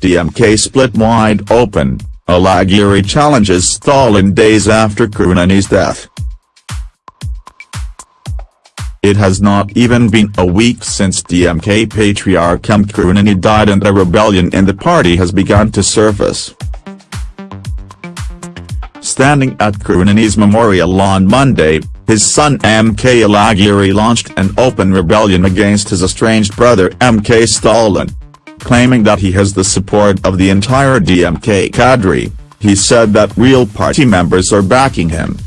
DMK split wide open, Alagiri challenges Stalin days after Karunanidhi's death. It has not even been a week since DMK patriarch M. Karunanidhi died and a rebellion in the party has begun to surface. Standing at Karunanidhi's memorial on Monday, his son M.K. Alagiri launched an open rebellion against his estranged brother M.K. Stalin. Claiming that he has the support of the entire DMK cadre, he said that real party members are backing him.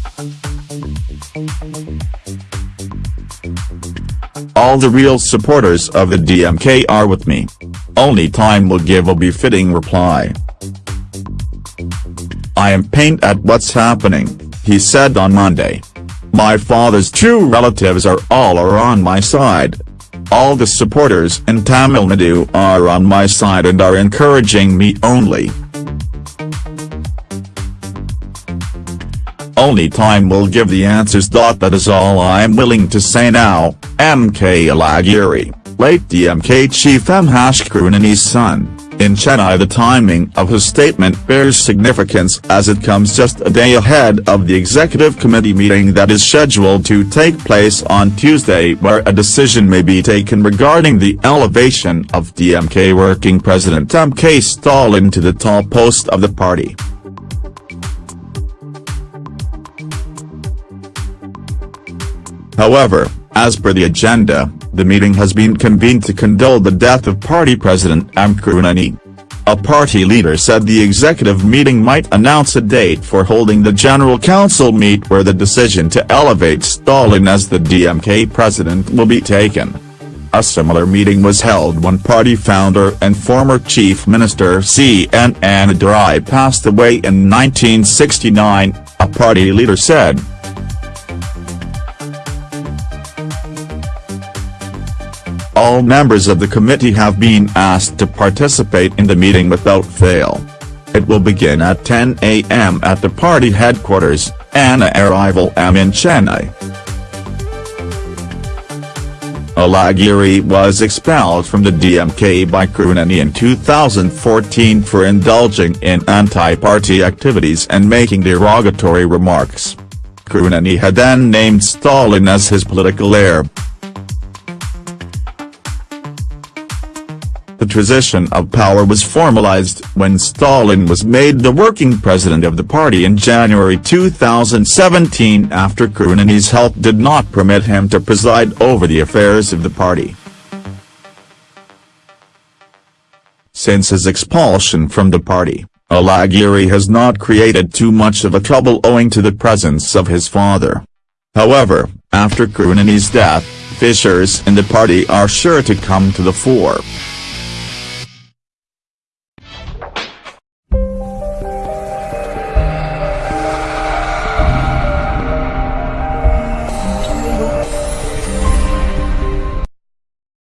All the real supporters of the DMK are with me. Only time will give a befitting reply. I am pained at what's happening, he said on Monday. My father's two relatives are all are on my side. All the supporters in Tamil Nadu are on my side and are encouraging me only. Only time will give the answers. That is all I'm willing to say now, MK Alagiri, late DMK chief M. Karunanidhi's son, in Chennai the timing of his statement bears significance as it comes just a day ahead of the executive committee meeting that is scheduled to take place on Tuesday where a decision may be taken regarding the elevation of DMK working president MK Stalin to the top post of the party. However, as per the agenda, the meeting has been convened to condole the death of party president M. A party leader said the executive meeting might announce a date for holding the general council meet where the decision to elevate Stalin as the DMK president will be taken. A similar meeting was held when party founder and former chief minister C.N. Annadurai passed away in 1969, a party leader said. All members of the committee have been asked to participate in the meeting without fail. It will begin at 10 a.m. at the party headquarters, Anna Arivalayam in Chennai. Alagiri was expelled from the DMK by Karunanidhi in 2014 for indulging in anti-party activities and making derogatory remarks. Karunanidhi had then named Stalin as his political heir. The transition of power was formalized when Stalin was made the working president of the party in January 2017 after Karunanidhi's health did not permit him to preside over the affairs of the party. Since his expulsion from the party, Alagiri has not created too much of a trouble owing to the presence of his father. However, after Karunanidhi's death, fissures in the party are sure to come to the fore.